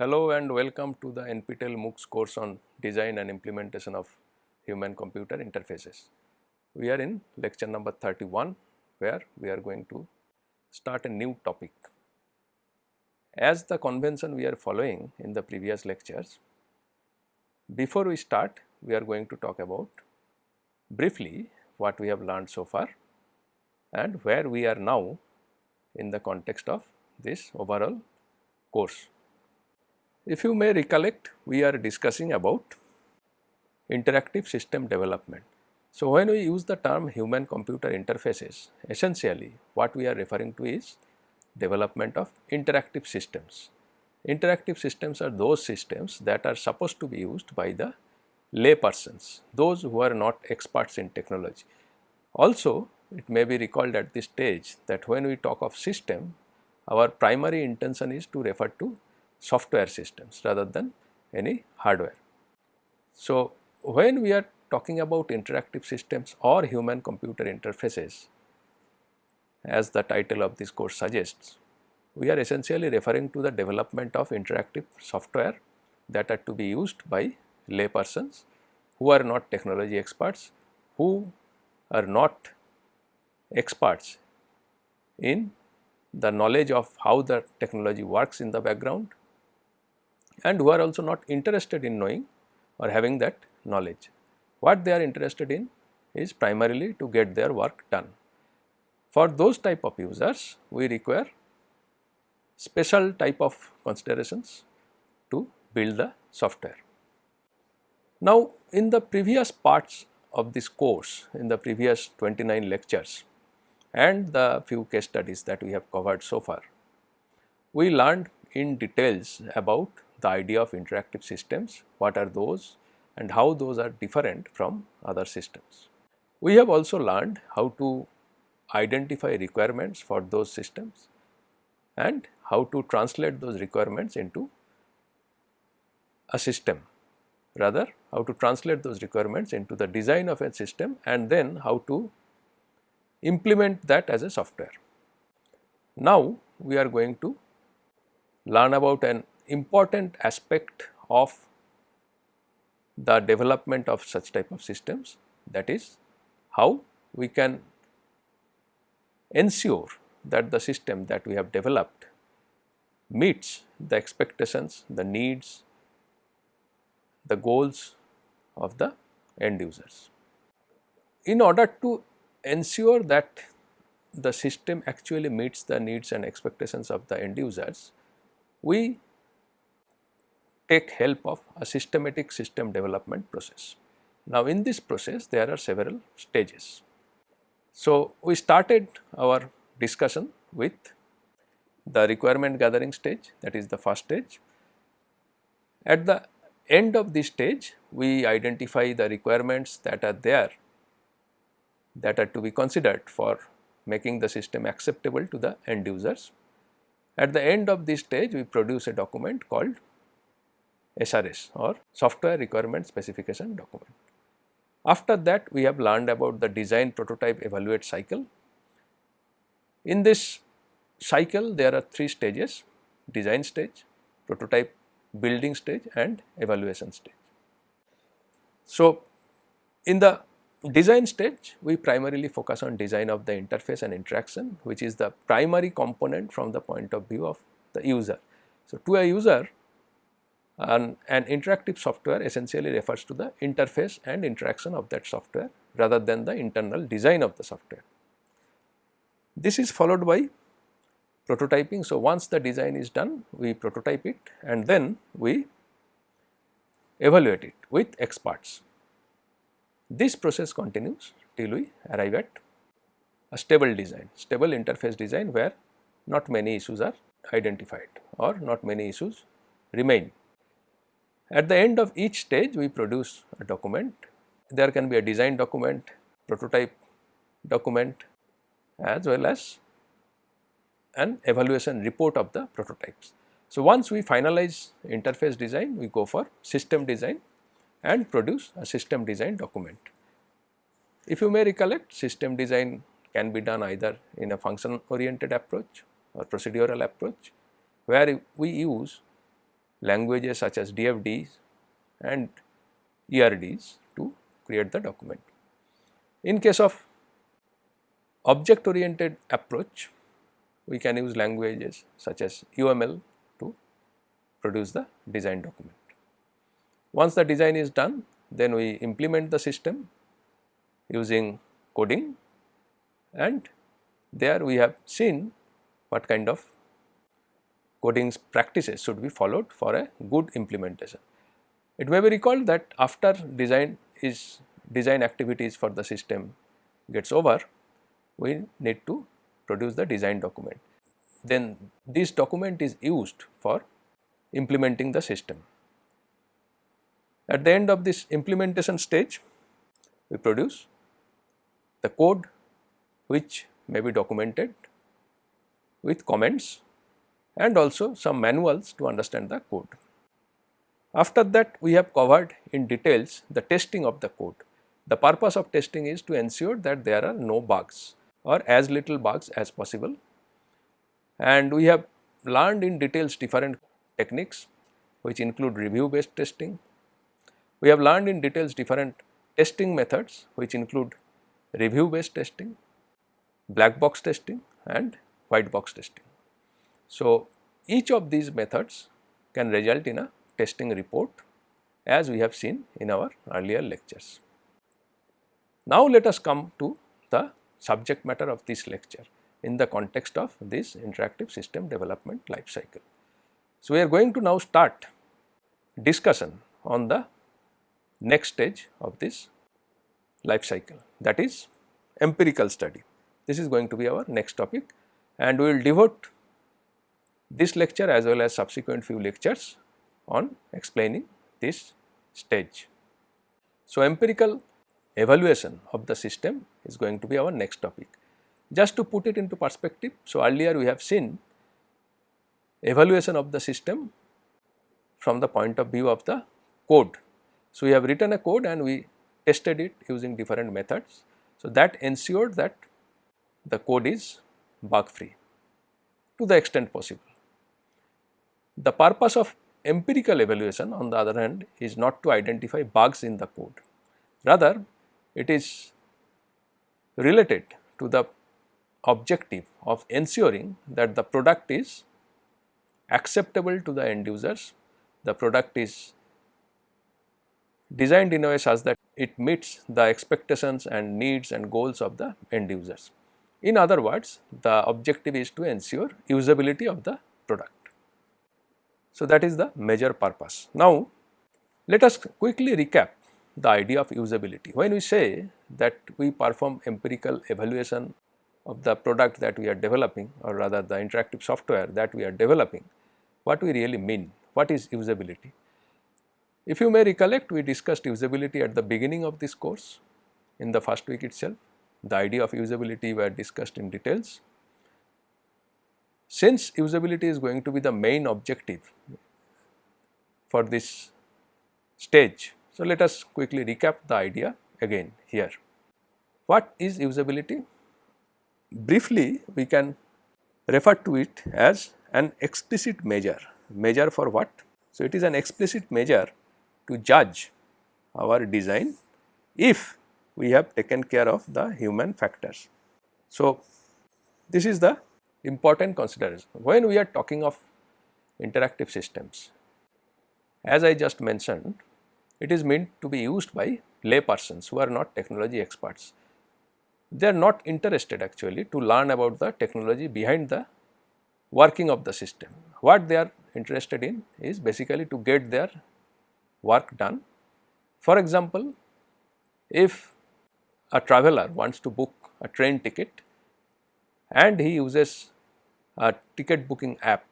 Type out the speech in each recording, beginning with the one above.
Hello and welcome to the NPTEL MOOCs course on design and implementation of human computer interfaces. We are in lecture number 31 where we are going to start a new topic. As the convention we are following in the previous lectures, before we start we are going to talk about briefly what we have learned so far and where we are now in the context of this overall course. If you may recollect, we are discussing about interactive system development. So, when we use the term human computer interfaces, essentially what we are referring to is development of interactive systems. Interactive systems are those systems that are supposed to be used by the lay persons, those who are not experts in technology. Also, it may be recalled at this stage that when we talk of system, our primary intention is to refer to software systems rather than any hardware. So, when we are talking about interactive systems or human computer interfaces as the title of this course suggests, we are essentially referring to the development of interactive software that are to be used by lay persons who are not technology experts, who are not experts in the knowledge of how the technology works in the background and who are also not interested in knowing or having that knowledge. What they are interested in is primarily to get their work done. For those type of users, we require special type of considerations to build the software. Now, in the previous parts of this course, in the previous 29 lectures and the few case studies that we have covered so far, we learned in details about the idea of interactive systems, what are those and how those are different from other systems. We have also learned how to identify requirements for those systems and how to translate those requirements into a system rather how to translate those requirements into the design of a system and then how to implement that as a software. Now, we are going to learn about an important aspect of the development of such type of systems that is how we can ensure that the system that we have developed meets the expectations, the needs, the goals of the end users. In order to ensure that the system actually meets the needs and expectations of the end users, we take help of a systematic system development process. Now, in this process there are several stages. So, we started our discussion with the requirement gathering stage that is the first stage. At the end of this stage we identify the requirements that are there that are to be considered for making the system acceptable to the end users. At the end of this stage we produce a document called SRS or software requirement specification document. After that we have learned about the design prototype evaluate cycle. In this cycle there are three stages design stage, prototype building stage and evaluation stage. So, in the design stage we primarily focus on design of the interface and interaction which is the primary component from the point of view of the user. So, to a user an, an interactive software essentially refers to the interface and interaction of that software rather than the internal design of the software. This is followed by prototyping. So, once the design is done we prototype it and then we evaluate it with experts. This process continues till we arrive at a stable design, stable interface design where not many issues are identified or not many issues remain. At the end of each stage we produce a document. There can be a design document, prototype document as well as an evaluation report of the prototypes. So, once we finalize interface design we go for system design and produce a system design document. If you may recollect system design can be done either in a function oriented approach or procedural approach where we use languages such as DFDs and ERDs to create the document. In case of object oriented approach, we can use languages such as UML to produce the design document. Once the design is done, then we implement the system using coding and there we have seen what kind of coding practices should be followed for a good implementation. It may be recalled that after design is design activities for the system gets over, we need to produce the design document. Then this document is used for implementing the system. At the end of this implementation stage, we produce the code which may be documented with comments and also some manuals to understand the code. After that we have covered in details the testing of the code. The purpose of testing is to ensure that there are no bugs or as little bugs as possible and we have learned in details different techniques which include review based testing. We have learned in details different testing methods which include review based testing, black box testing and white box testing. So, each of these methods can result in a testing report as we have seen in our earlier lectures. Now, let us come to the subject matter of this lecture in the context of this interactive system development life cycle. So, we are going to now start discussion on the next stage of this life cycle that is empirical study. This is going to be our next topic and we will devote this lecture as well as subsequent few lectures on explaining this stage. So, empirical evaluation of the system is going to be our next topic. Just to put it into perspective, so earlier we have seen evaluation of the system from the point of view of the code. So, we have written a code and we tested it using different methods. So, that ensured that the code is bug free to the extent possible. The purpose of empirical evaluation on the other hand is not to identify bugs in the code. Rather, it is related to the objective of ensuring that the product is acceptable to the end users, the product is designed in a way such that it meets the expectations and needs and goals of the end users. In other words, the objective is to ensure usability of the product. So, that is the major purpose. Now, let us quickly recap the idea of usability. When we say that we perform empirical evaluation of the product that we are developing or rather the interactive software that we are developing, what we really mean, what is usability? If you may recollect, we discussed usability at the beginning of this course in the first week itself. The idea of usability were discussed in details. Since usability is going to be the main objective for this stage, so let us quickly recap the idea again here. What is usability? Briefly, we can refer to it as an explicit measure. Measure for what? So, it is an explicit measure to judge our design if we have taken care of the human factors. So, this is the important consideration. When we are talking of interactive systems, as I just mentioned, it is meant to be used by lay persons who are not technology experts. They are not interested actually to learn about the technology behind the working of the system. What they are interested in is basically to get their work done. For example, if a traveler wants to book a train ticket and he uses a ticket booking app,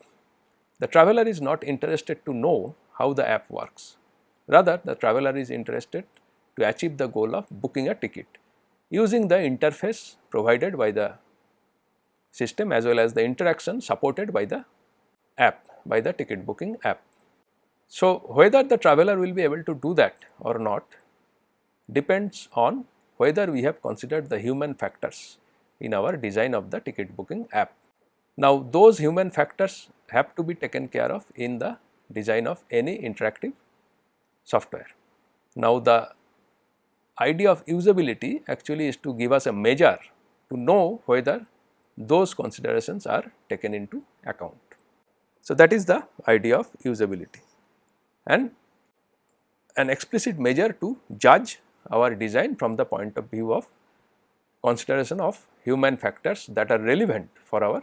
the traveler is not interested to know how the app works. Rather, the traveler is interested to achieve the goal of booking a ticket using the interface provided by the system as well as the interaction supported by the app, by the ticket booking app. So, whether the traveler will be able to do that or not depends on whether we have considered the human factors in our design of the ticket booking app. Now, those human factors have to be taken care of in the design of any interactive software. Now, the idea of usability actually is to give us a measure to know whether those considerations are taken into account. So, that is the idea of usability and an explicit measure to judge our design from the point of view of consideration of human factors that are relevant for our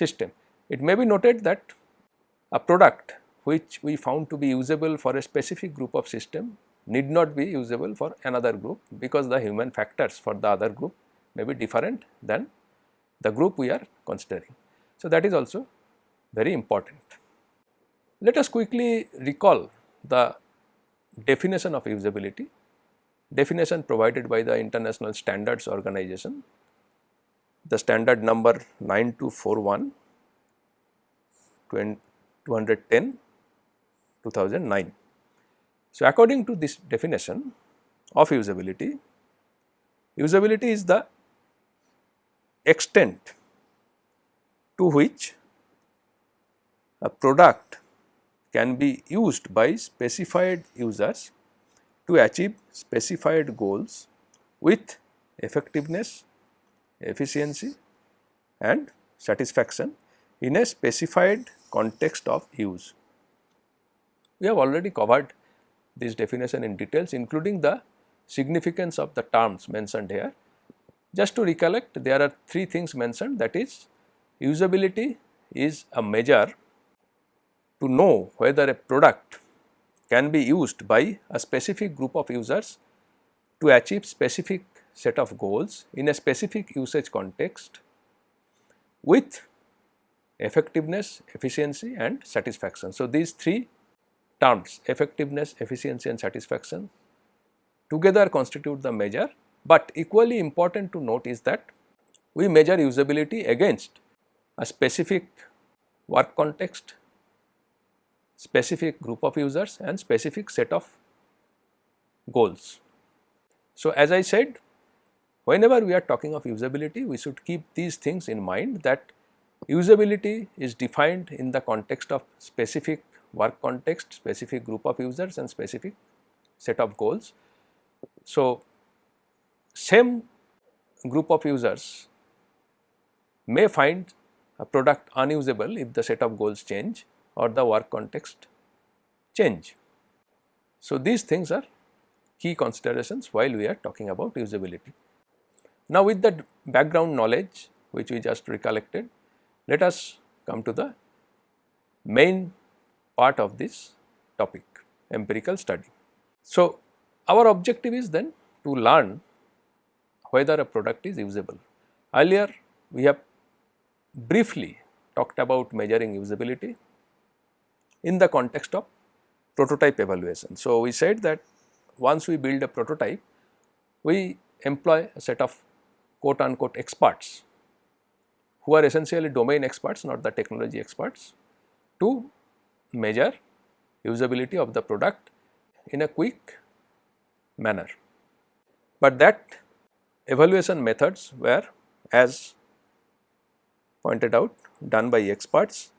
system. It may be noted that a product which we found to be usable for a specific group of system need not be usable for another group because the human factors for the other group may be different than the group we are considering. So, that is also very important. Let us quickly recall the definition of usability, definition provided by the International Standards Organization, the standard number 9241 210 2009. So, according to this definition of usability, usability is the extent to which a product can be used by specified users to achieve specified goals with effectiveness, efficiency and satisfaction in a specified context of use. We have already covered this definition in details including the significance of the terms mentioned here. Just to recollect there are three things mentioned that is usability is a measure to know whether a product can be used by a specific group of users to achieve specific set of goals in a specific usage context with effectiveness, efficiency and satisfaction. So, these three terms effectiveness, efficiency and satisfaction together constitute the measure, but equally important to note is that we measure usability against a specific work context, specific group of users and specific set of goals. So, as I said whenever we are talking of usability we should keep these things in mind that usability is defined in the context of specific work context, specific group of users and specific set of goals. So, same group of users may find a product unusable if the set of goals change or the work context change. So, these things are key considerations while we are talking about usability. Now, with the background knowledge which we just recollected, let us come to the main part of this topic empirical study. So, our objective is then to learn whether a product is usable. Earlier we have briefly talked about measuring usability in the context of prototype evaluation. So, we said that once we build a prototype, we employ a set of quote unquote experts who are essentially domain experts not the technology experts to measure usability of the product in a quick manner. But that evaluation methods were as pointed out done by experts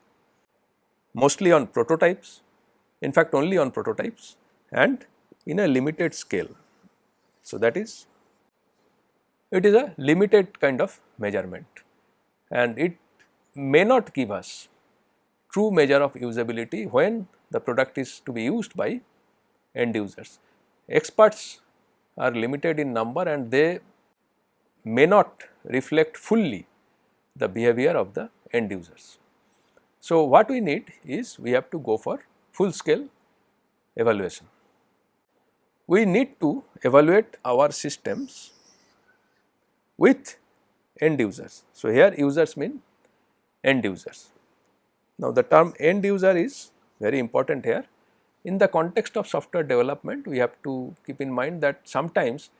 mostly on prototypes, in fact only on prototypes and in a limited scale. So, that is it is a limited kind of measurement and it may not give us true measure of usability when the product is to be used by end users. Experts are limited in number and they may not reflect fully the behavior of the end users. So, what we need is we have to go for full scale evaluation. We need to evaluate our systems with end users. So, here users mean end users. Now, the term end user is very important here. In the context of software development, we have to keep in mind that sometimes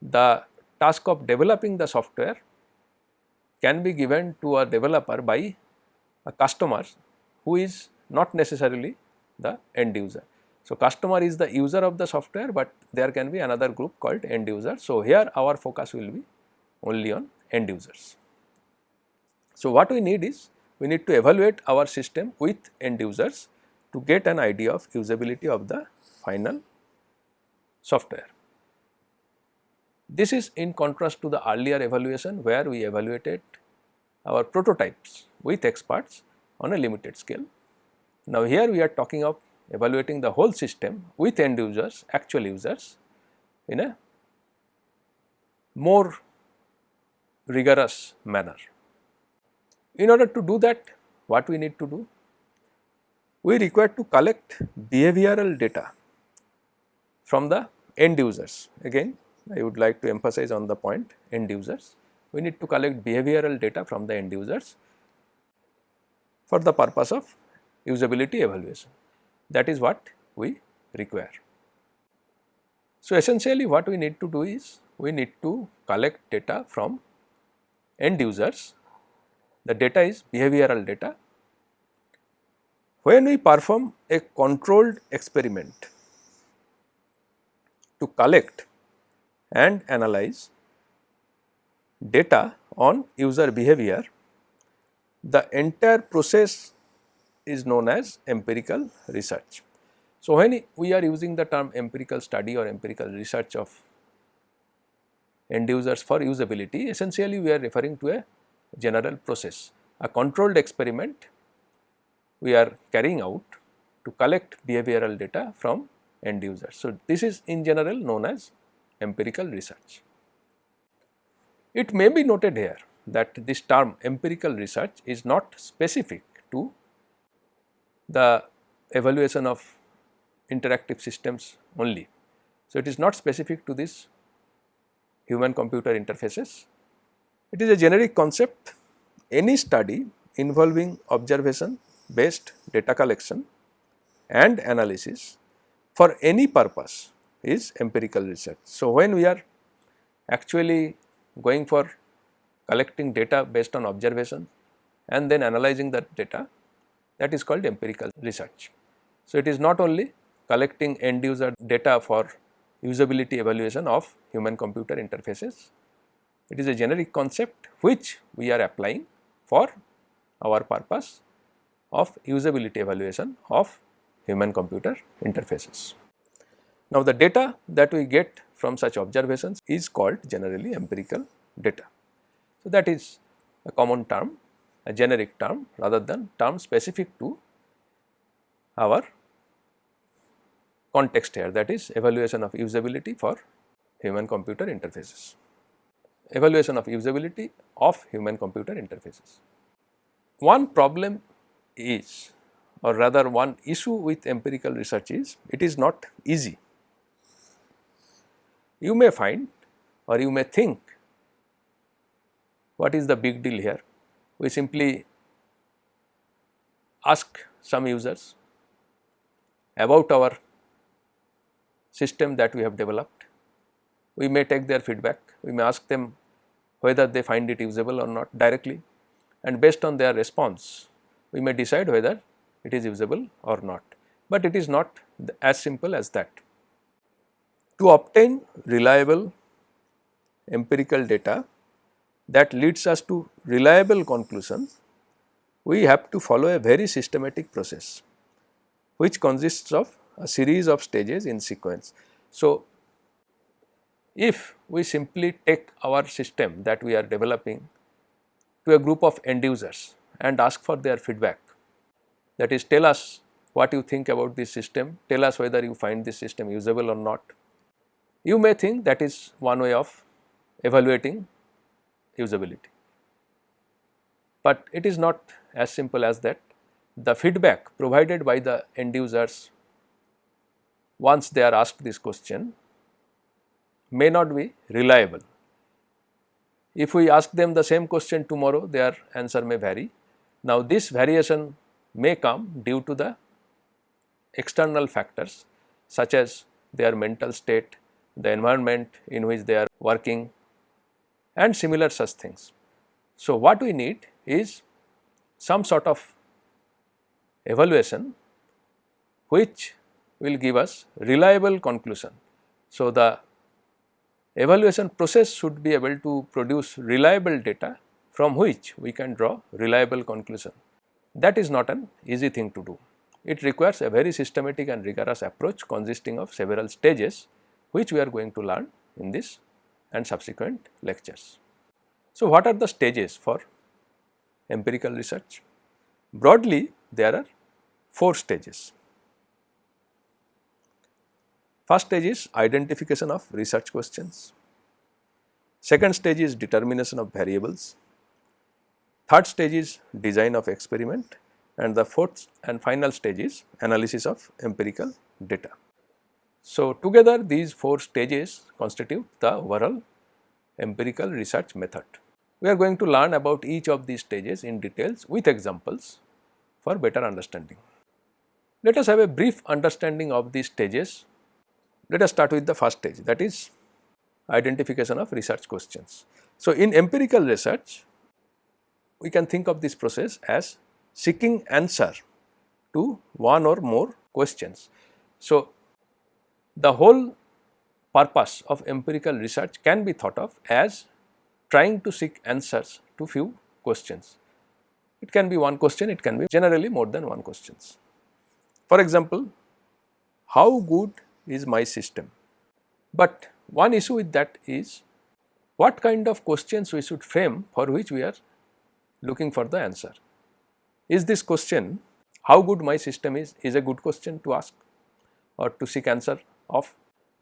the task of developing the software can be given to a developer by a customer who is not necessarily the end user. So, customer is the user of the software, but there can be another group called end user. So, here our focus will be only on end users. So, what we need is we need to evaluate our system with end users to get an idea of usability of the final software. This is in contrast to the earlier evaluation where we evaluated our prototypes with experts on a limited scale. Now, here we are talking of evaluating the whole system with end users, actual users in a more rigorous manner. In order to do that, what we need to do? We require to collect behavioral data from the end users. Again, I would like to emphasize on the point end users. We need to collect behavioral data from the end users for the purpose of usability evaluation. That is what we require. So, essentially what we need to do is we need to collect data from end users. The data is behavioral data. When we perform a controlled experiment to collect and analyze data on user behavior, the entire process is known as empirical research. So, when we are using the term empirical study or empirical research of end users for usability, essentially we are referring to a general process. A controlled experiment we are carrying out to collect behavioral data from end users. So, this is in general known as empirical research. It may be noted here that this term empirical research is not specific to the evaluation of interactive systems only. So, it is not specific to this human computer interfaces. It is a generic concept any study involving observation based data collection and analysis for any purpose is empirical research. So, when we are actually going for collecting data based on observation and then analyzing that data that is called empirical research. So, it is not only collecting end user data for usability evaluation of human computer interfaces, it is a generic concept which we are applying for our purpose of usability evaluation of human computer interfaces. Now, the data that we get from such observations is called generally empirical data. So, that is a common term a generic term rather than term specific to our context here that is evaluation of usability for human computer interfaces. Evaluation of usability of human computer interfaces. One problem is or rather one issue with empirical research is it is not easy. You may find or you may think what is the big deal here we simply ask some users about our system that we have developed. We may take their feedback, we may ask them whether they find it usable or not directly and based on their response we may decide whether it is usable or not, but it is not as simple as that. To obtain reliable empirical data that leads us to reliable conclusions, we have to follow a very systematic process which consists of a series of stages in sequence. So, if we simply take our system that we are developing to a group of end users and ask for their feedback that is tell us what you think about this system, tell us whether you find this system usable or not. You may think that is one way of evaluating usability. But it is not as simple as that. The feedback provided by the end users once they are asked this question may not be reliable. If we ask them the same question tomorrow, their answer may vary. Now, this variation may come due to the external factors such as their mental state, the environment in which they are working, and similar such things. So, what we need is some sort of evaluation which will give us reliable conclusion. So, the evaluation process should be able to produce reliable data from which we can draw reliable conclusion. That is not an easy thing to do. it requires a very systematic and rigorous approach consisting of several stages which we are going to learn in this and subsequent lectures. So, what are the stages for empirical research? Broadly there are 4 stages. First stage is identification of research questions. Second stage is determination of variables. Third stage is design of experiment and the fourth and final stage is analysis of empirical data. So, together these four stages constitute the overall empirical research method. We are going to learn about each of these stages in details with examples for better understanding. Let us have a brief understanding of these stages. Let us start with the first stage that is identification of research questions. So, in empirical research we can think of this process as seeking answer to one or more questions. So, the whole purpose of empirical research can be thought of as trying to seek answers to few questions. It can be one question, it can be generally more than one questions. For example, how good is my system? But one issue with that is what kind of questions we should frame for which we are looking for the answer. Is this question how good my system is, is a good question to ask or to seek answer of?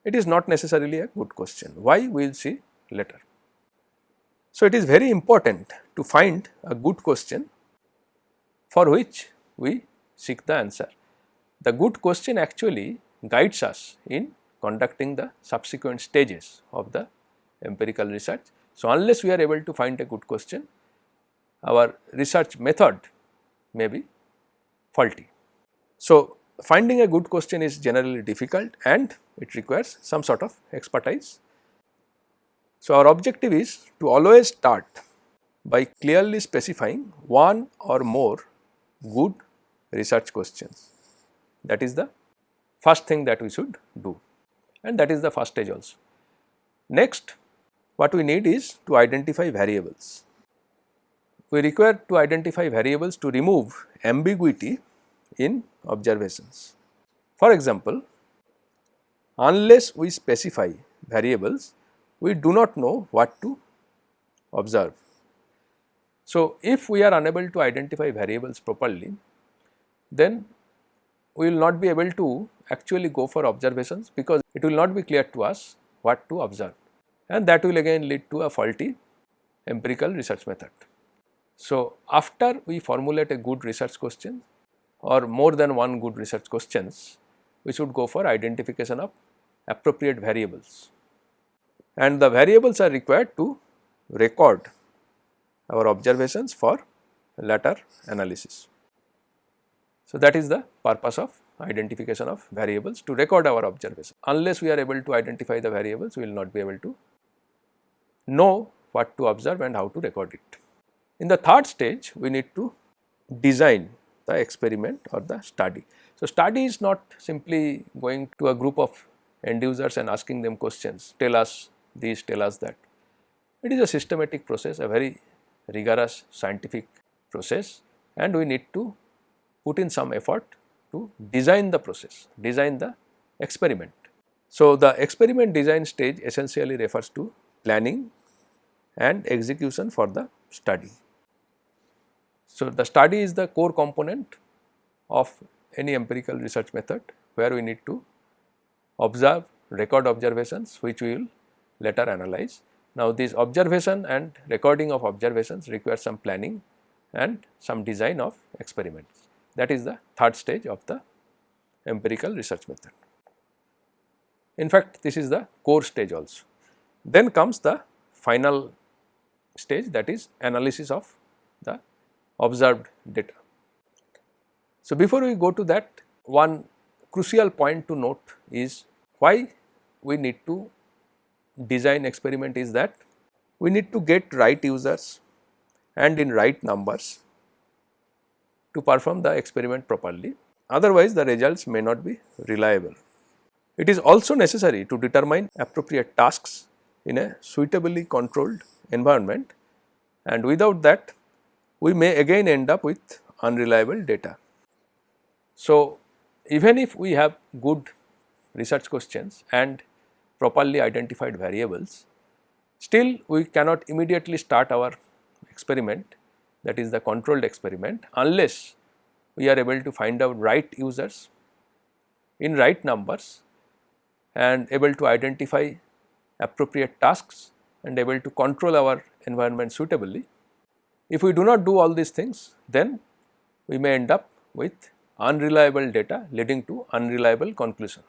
It is not necessarily a good question. Why we will see later. So, it is very important to find a good question for which we seek the answer. The good question actually guides us in conducting the subsequent stages of the empirical research. So, unless we are able to find a good question, our research method may be faulty. So, finding a good question is generally difficult and it requires some sort of expertise. So, our objective is to always start by clearly specifying one or more good research questions. That is the first thing that we should do and that is the first stage also. Next what we need is to identify variables we require to identify variables to remove ambiguity in observations. For example, unless we specify variables, we do not know what to observe. So, if we are unable to identify variables properly, then we will not be able to actually go for observations because it will not be clear to us what to observe and that will again lead to a faulty empirical research method. So, after we formulate a good research question or more than one good research questions, we should go for identification of appropriate variables and the variables are required to record our observations for later analysis. So, that is the purpose of identification of variables to record our observation. Unless we are able to identify the variables, we will not be able to know what to observe and how to record it. In the third stage, we need to design the experiment or the study. So, study is not simply going to a group of end users and asking them questions, tell us this, tell us that. It is a systematic process, a very rigorous scientific process and we need to put in some effort to design the process, design the experiment. So, the experiment design stage essentially refers to planning and execution for the study. So, the study is the core component of any empirical research method where we need to observe record observations which we will later analyze. Now, this observation and recording of observations require some planning and some design of experiments. That is the third stage of the empirical research method. In fact, this is the core stage also. Then comes the final stage that is analysis of the observed data. So, before we go to that one crucial point to note is why we need to design experiment is that we need to get right users and in right numbers to perform the experiment properly otherwise the results may not be reliable. It is also necessary to determine appropriate tasks in a suitably controlled environment and without that we may again end up with unreliable data. So, even if we have good research questions and properly identified variables, still we cannot immediately start our experiment that is the controlled experiment unless we are able to find out right users in right numbers and able to identify appropriate tasks and able to control our environment suitably. If we do not do all these things then we may end up with unreliable data leading to unreliable conclusion.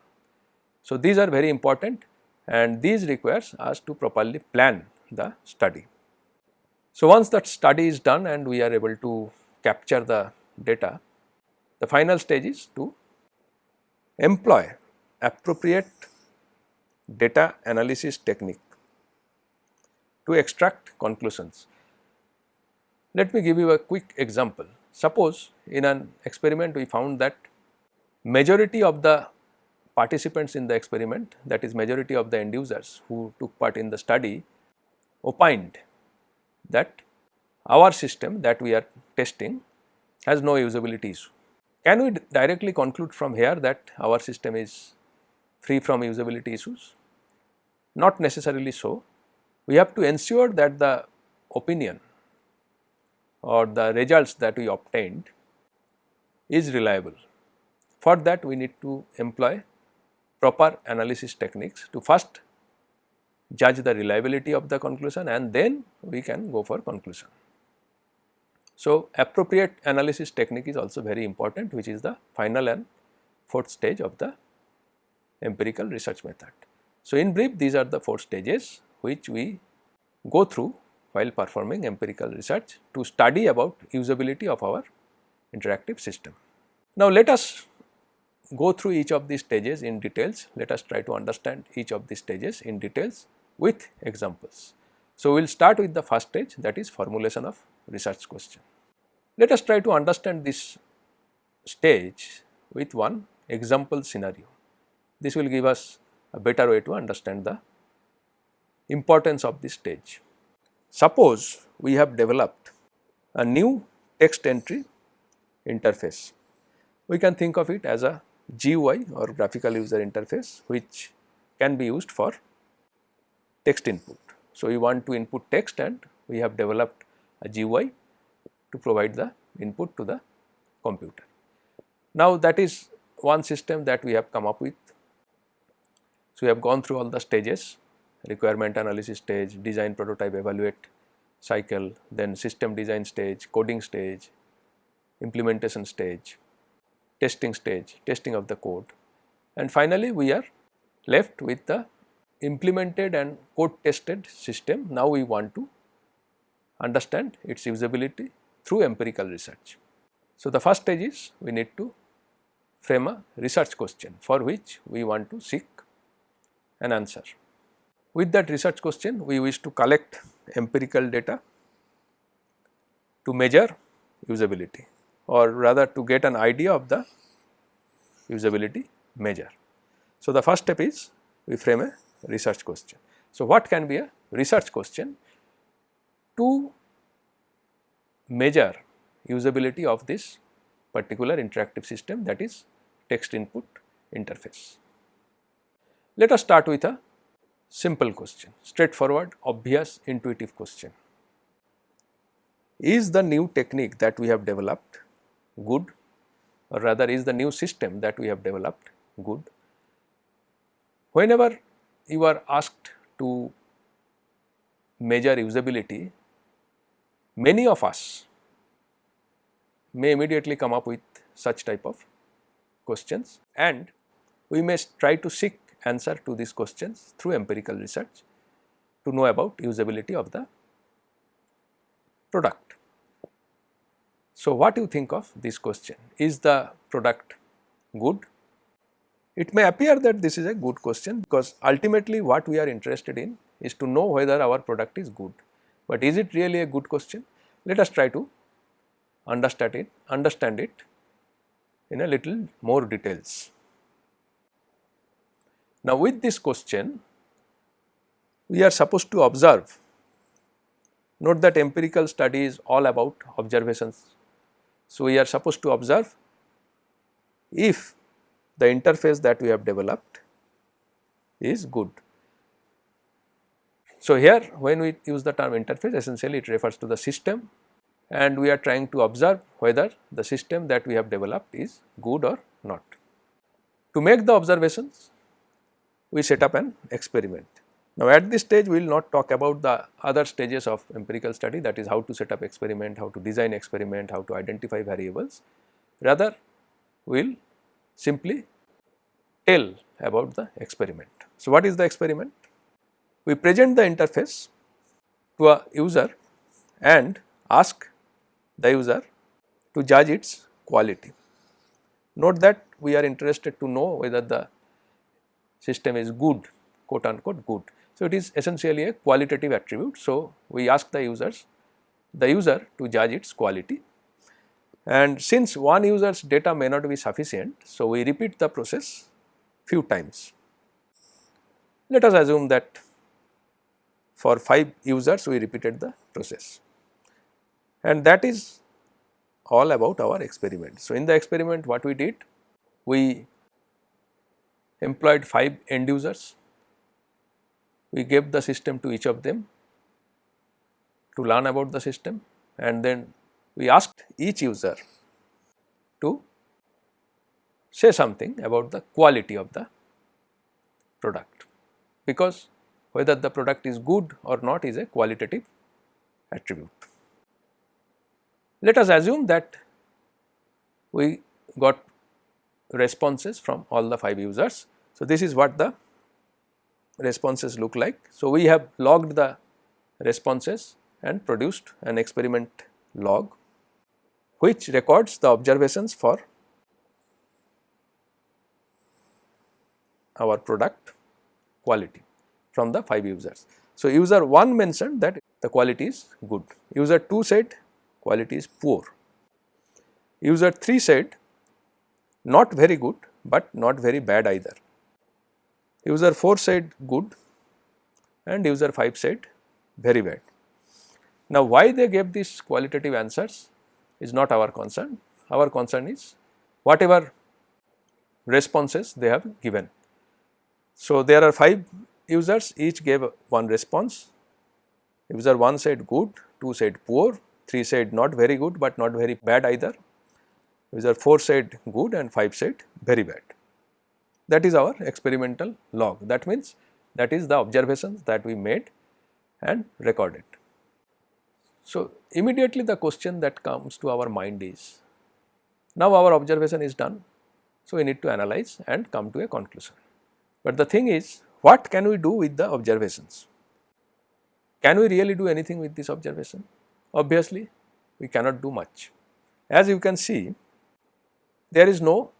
So, these are very important and these requires us to properly plan the study. So, once that study is done and we are able to capture the data, the final stage is to employ appropriate data analysis technique to extract conclusions. Let me give you a quick example. Suppose in an experiment we found that majority of the participants in the experiment that is majority of the end users who took part in the study opined that our system that we are testing has no usability issue. Can we directly conclude from here that our system is free from usability issues? Not necessarily so. We have to ensure that the opinion or the results that we obtained is reliable. For that we need to employ proper analysis techniques to first judge the reliability of the conclusion and then we can go for conclusion. So, appropriate analysis technique is also very important which is the final and fourth stage of the empirical research method. So, in brief these are the four stages which we go through while performing empirical research to study about usability of our interactive system. Now, let us go through each of these stages in details. Let us try to understand each of these stages in details with examples. So, we will start with the first stage that is formulation of research question. Let us try to understand this stage with one example scenario. This will give us a better way to understand the importance of this stage. Suppose we have developed a new text entry interface. We can think of it as a GUI or graphical user interface which can be used for text input. So, we want to input text and we have developed a GUI to provide the input to the computer. Now, that is one system that we have come up with. So, we have gone through all the stages requirement analysis stage, design prototype evaluate cycle, then system design stage, coding stage, implementation stage, testing stage, testing of the code and finally we are left with the implemented and code tested system. Now we want to understand its usability through empirical research. So the first stage is we need to frame a research question for which we want to seek an answer. With that research question we wish to collect empirical data to measure usability or rather to get an idea of the usability measure. So, the first step is we frame a research question. So, what can be a research question to measure usability of this particular interactive system that is text input interface. Let us start with a simple question, straightforward, obvious, intuitive question. Is the new technique that we have developed good or rather is the new system that we have developed good? Whenever you are asked to measure usability, many of us may immediately come up with such type of questions and we may try to seek answer to these questions through empirical research to know about usability of the product. So, what do you think of this question? Is the product good it may appear that this is a good question because ultimately what we are interested in is to know whether our product is good, but is it really a good question? Let us try to understand it, understand it in a little more details. Now with this question, we are supposed to observe, note that empirical study is all about observations. So we are supposed to observe if the interface that we have developed is good. So, here when we use the term interface essentially it refers to the system and we are trying to observe whether the system that we have developed is good or not. To make the observations we set up an experiment. Now, at this stage we will not talk about the other stages of empirical study that is how to set up experiment, how to design experiment, how to identify variables. Rather we will simply tell about the experiment. So, what is the experiment? We present the interface to a user and ask the user to judge its quality. Note that we are interested to know whether the system is good quote unquote good. So, it is essentially a qualitative attribute. So, we ask the users the user to judge its quality and since one user's data may not be sufficient. So, we repeat the process few times. Let us assume that for 5 users we repeated the process and that is all about our experiment. So, in the experiment what we did? We employed 5 end users, we gave the system to each of them to learn about the system and then we asked each user to say something about the quality of the product because whether the product is good or not is a qualitative attribute. Let us assume that we got responses from all the 5 users. So, this is what the responses look like. So, we have logged the responses and produced an experiment log which records the observations for our product quality from the 5 users. So, user 1 mentioned that the quality is good, user 2 said quality is poor, user 3 said not very good, but not very bad either, user 4 said good and user 5 said very bad. Now, why they gave these qualitative answers is not our concern, our concern is whatever responses they have given. So, there are 5 users each gave one response, user 1 said good, 2 said poor, 3 said not very good, but not very bad either, user 4 said good and 5 said very bad. That is our experimental log that means that is the observations that we made and recorded. So, immediately the question that comes to our mind is now our observation is done. So, we need to analyze and come to a conclusion. But the thing is what can we do with the observations? Can we really do anything with this observation? Obviously, we cannot do much. As you can see, there is no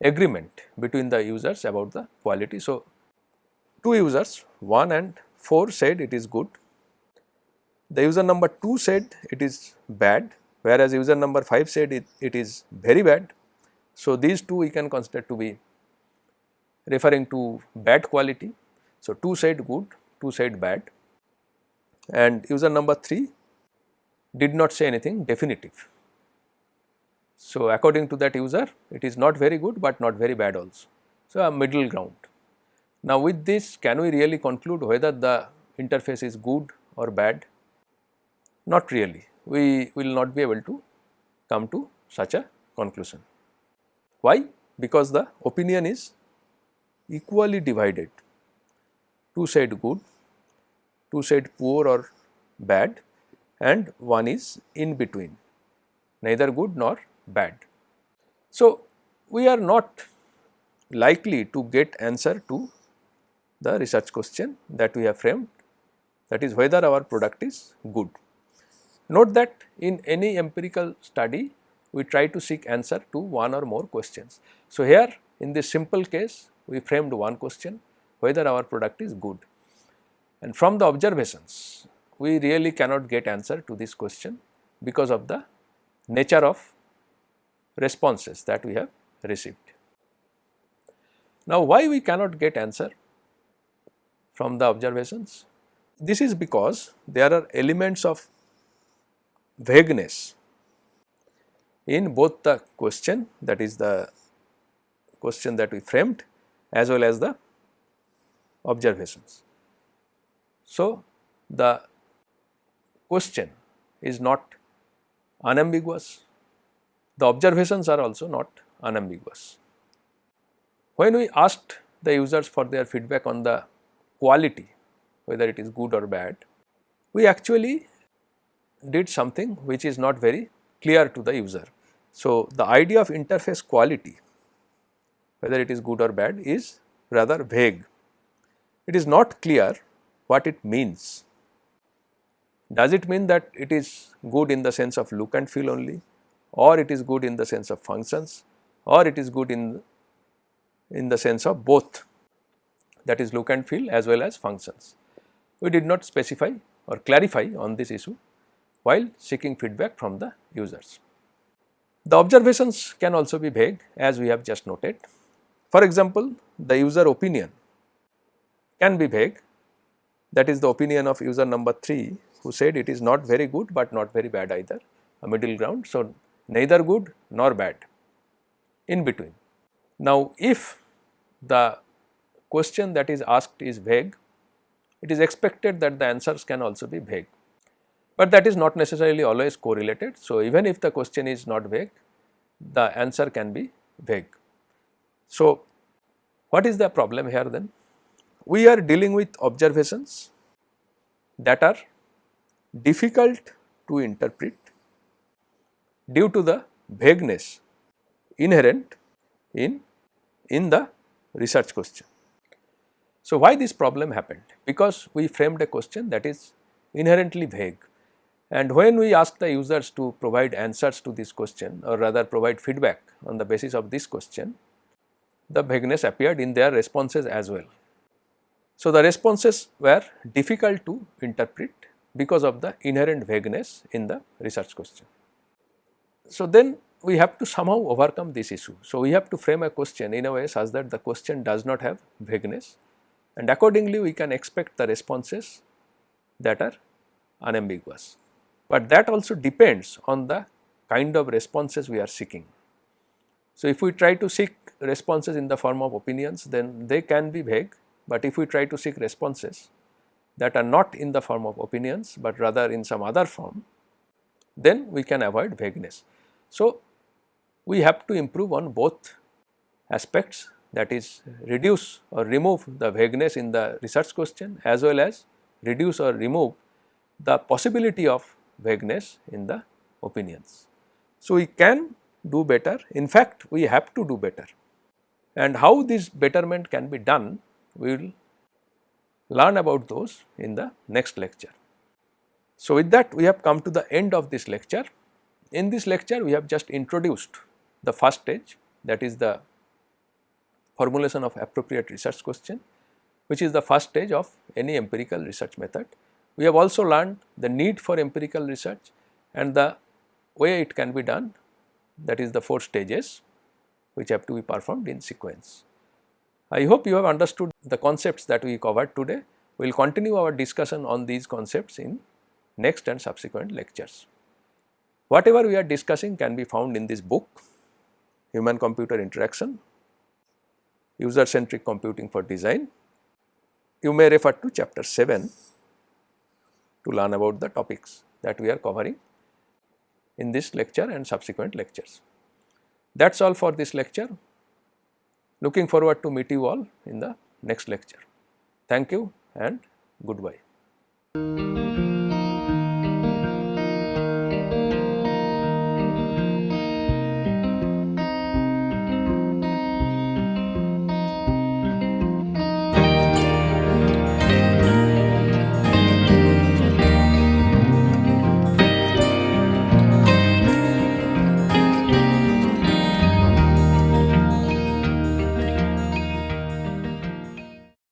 agreement between the users about the quality. So, two users 1 and 4 said it is good, the user number 2 said it is bad whereas user number 5 said it, it is very bad. So, these two we can consider to be referring to bad quality. So, 2 said good, 2 said bad and user number 3 did not say anything definitive. So, according to that user it is not very good, but not very bad also. So, a middle ground. Now, with this can we really conclude whether the interface is good or bad? Not really, we will not be able to come to such a conclusion. Why? Because the opinion is equally divided. Two said good, two said poor or bad and one is in between, neither good nor bad. So, we are not likely to get answer to the research question that we have framed that is whether our product is good. Note that in any empirical study we try to seek answer to one or more questions. So, here in this simple case we framed one question whether our product is good and from the observations we really cannot get answer to this question because of the nature of responses that we have received. Now, why we cannot get answer from the observations? This is because there are elements of vagueness in both the question that is the question that we framed as well as the observations. So, the question is not unambiguous, the observations are also not unambiguous. When we asked the users for their feedback on the quality whether it is good or bad, we actually did something which is not very clear to the user. So, the idea of interface quality whether it is good or bad is rather vague. It is not clear what it means. Does it mean that it is good in the sense of look and feel only or it is good in the sense of functions or it is good in, in the sense of both that is look and feel as well as functions. We did not specify or clarify on this issue while seeking feedback from the users. The observations can also be vague as we have just noted. For example, the user opinion can be vague that is the opinion of user number 3 who said it is not very good but not very bad either a middle ground. So, neither good nor bad in between. Now, if the question that is asked is vague, it is expected that the answers can also be vague, but that is not necessarily always correlated. So, even if the question is not vague, the answer can be vague. So, what is the problem here then? We are dealing with observations that are difficult to interpret due to the vagueness inherent in, in the research question. So, why this problem happened? Because we framed a question that is inherently vague and when we ask the users to provide answers to this question or rather provide feedback on the basis of this question, the vagueness appeared in their responses as well. So, the responses were difficult to interpret because of the inherent vagueness in the research question. So, then we have to somehow overcome this issue. So, we have to frame a question in a way such that the question does not have vagueness and accordingly we can expect the responses that are unambiguous. But that also depends on the kind of responses we are seeking. So, if we try to seek responses in the form of opinions then they can be vague, but if we try to seek responses that are not in the form of opinions, but rather in some other form, then we can avoid vagueness. So, we have to improve on both aspects that is reduce or remove the vagueness in the research question as well as reduce or remove the possibility of vagueness in the opinions. So, we can do better in fact we have to do better and how this betterment can be done we will learn about those in the next lecture. So, with that we have come to the end of this lecture. In this lecture we have just introduced the first stage that is the formulation of appropriate research question which is the first stage of any empirical research method. We have also learned the need for empirical research and the way it can be done that is the four stages which have to be performed in sequence. I hope you have understood the concepts that we covered today. We will continue our discussion on these concepts in next and subsequent lectures. Whatever we are discussing can be found in this book Human Computer Interaction User Centric Computing for Design. You may refer to chapter 7 to learn about the topics that we are covering in this lecture and subsequent lectures. That is all for this lecture. Looking forward to meet you all in the next lecture. Thank you and goodbye.